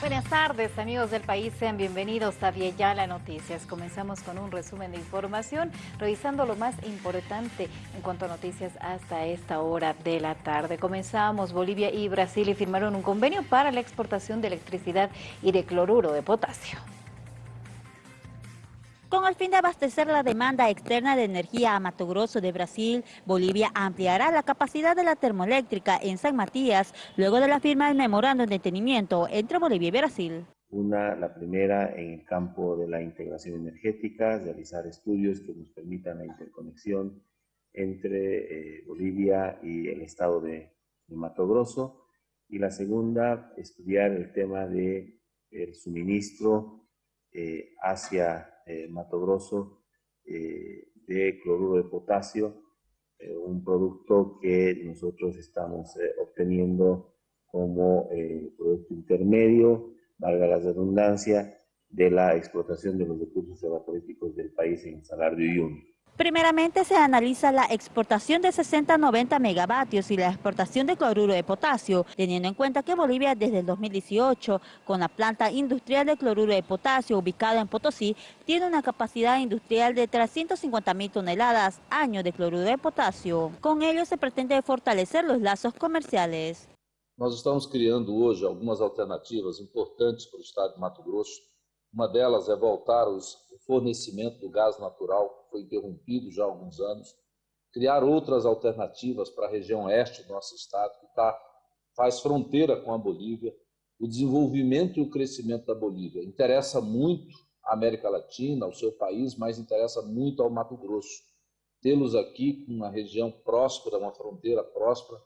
Buenas tardes amigos del país, sean bienvenidos a Vieyala Noticias. Comenzamos con un resumen de información, revisando lo más importante en cuanto a noticias hasta esta hora de la tarde. Comenzamos, Bolivia y Brasil firmaron un convenio para la exportación de electricidad y de cloruro de potasio. Con el fin de abastecer la demanda externa de energía a Mato Grosso de Brasil, Bolivia ampliará la capacidad de la termoeléctrica en San Matías luego de la firma del memorándum de entendimiento entre Bolivia y Brasil. Una, la primera en el campo de la integración energética, realizar estudios que nos permitan la interconexión entre eh, Bolivia y el estado de, Mato Grosso. Y la segunda, estudiar el tema del el suministro eh, hacia eh, Mato Grosso eh, de cloruro de potasio, eh, un producto que nosotros estamos obteniendo como producto intermedio, valga la redundancia, de la explotación de los recursos evaporíticos del país en Salar de Uyuni. Primeramente se analiza la exportación de 60-90 megavatios y la exportación de cloruro de potasio, teniendo en cuenta que Bolivia desde el 2018, con la planta industrial de cloruro de potasio ubicada en Potosí, tiene una capacidad industrial de 350 mil toneladas año de cloruro de potasio. Con ello se pretende fortalecer los lazos comerciales. Nós estamos criando hoje algumas alternativas importantes para o estado de Mato Grosso. Uma delas é voltar o fornecimento do gás natural foi interrompido já há alguns anos, criar outras alternativas para a região oeste do nosso estado, que tá, faz fronteira com a Bolívia. O desenvolvimento e o crescimento da Bolívia interessa muito à América Latina, ao seu país, mas interessa muito ao Mato Grosso. Tê-los aqui uma região próspera, uma fronteira próspera,